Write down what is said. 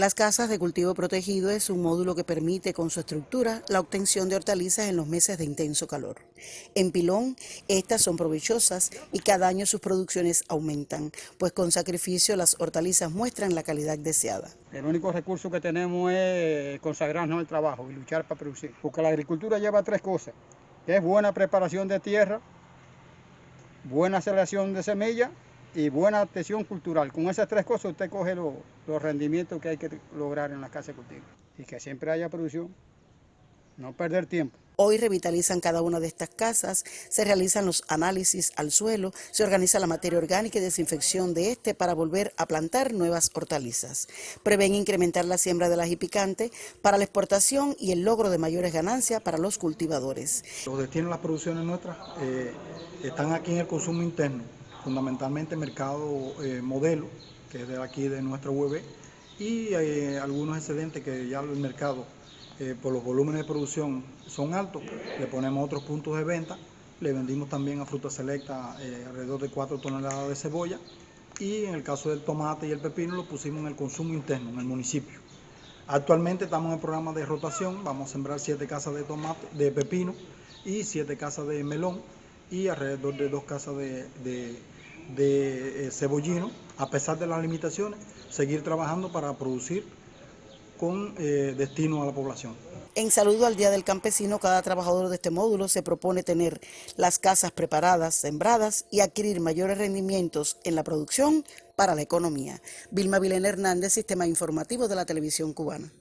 Las casas de cultivo protegido es un módulo que permite con su estructura la obtención de hortalizas en los meses de intenso calor. En Pilón, estas son provechosas y cada año sus producciones aumentan, pues con sacrificio las hortalizas muestran la calidad deseada. El único recurso que tenemos es consagrarnos al trabajo y luchar para producir, porque la agricultura lleva tres cosas, que es buena preparación de tierra, buena selección de semillas y buena atención cultural. Con esas tres cosas usted coge los, rendimientos que hay que lograr en la casa de cultivo y que siempre haya producción, no perder tiempo. Hoy revitalizan cada una de estas casas, se realizan los análisis al suelo, se organiza la materia orgánica y desinfección de este para volver a plantar nuevas hortalizas. Prevén incrementar la siembra de las picante para la exportación y el logro de mayores ganancias para los cultivadores. Los destinos de las producciones nuestras eh, están aquí en el consumo interno fundamentalmente mercado eh, modelo, que es de aquí de nuestra web, y eh, algunos excedentes que ya el mercado, eh, por los volúmenes de producción, son altos, le ponemos otros puntos de venta, le vendimos también a Fruta Selecta alrededor de 4 toneladas de cebolla, y en el caso del tomate y el pepino lo pusimos en el consumo interno, en el municipio. Actualmente estamos en el programa de rotación, vamos a sembrar 7 casas de tomate, de pepino y 7 casas de melón, y alrededor de dos casas de, eh, cebollino, a pesar de las limitaciones, seguir trabajando para producir con eh, destino a la población. En saludo al Día del Campesino, cada trabajador de este módulo se propone tener las casas preparadas, sembradas y adquirir mayores rendimientos en la producción para la economía. Vilma Vilena Hernández, Sistema Informativo de la Televisión Cubana.